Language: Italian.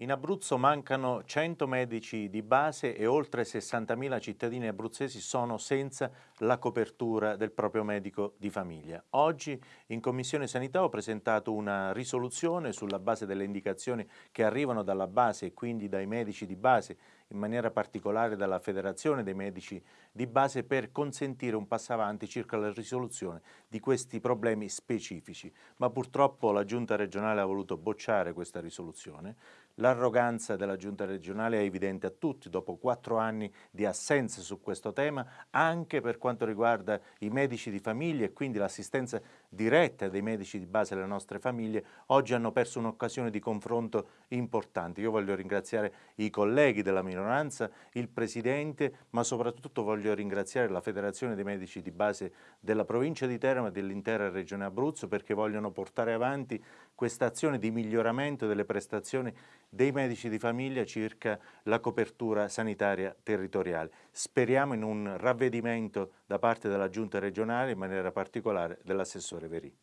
In Abruzzo mancano 100 medici di base e oltre 60.000 cittadini abruzzesi sono senza la copertura del proprio medico di famiglia. Oggi in Commissione Sanità ho presentato una risoluzione sulla base delle indicazioni che arrivano dalla base e quindi dai medici di base, in maniera particolare dalla Federazione dei Medici di Base, per consentire un passo avanti circa la risoluzione di questi problemi specifici. Ma purtroppo la Giunta regionale ha voluto bocciare questa risoluzione. L'arroganza della giunta regionale è evidente a tutti dopo quattro anni di assenza su questo tema, anche per quanto riguarda i medici di famiglia e quindi l'assistenza diretta dei medici di base alle nostre famiglie, oggi hanno perso un'occasione di confronto importante. Io voglio ringraziare i colleghi della minoranza, il Presidente, ma soprattutto voglio ringraziare la Federazione dei Medici di Base della provincia di Teramo e dell'intera regione Abruzzo perché vogliono portare avanti questa azione di miglioramento delle prestazioni dei medici di famiglia circa la copertura sanitaria territoriale. Speriamo in un ravvedimento da parte della Giunta regionale, in maniera particolare dell'assessore Verì.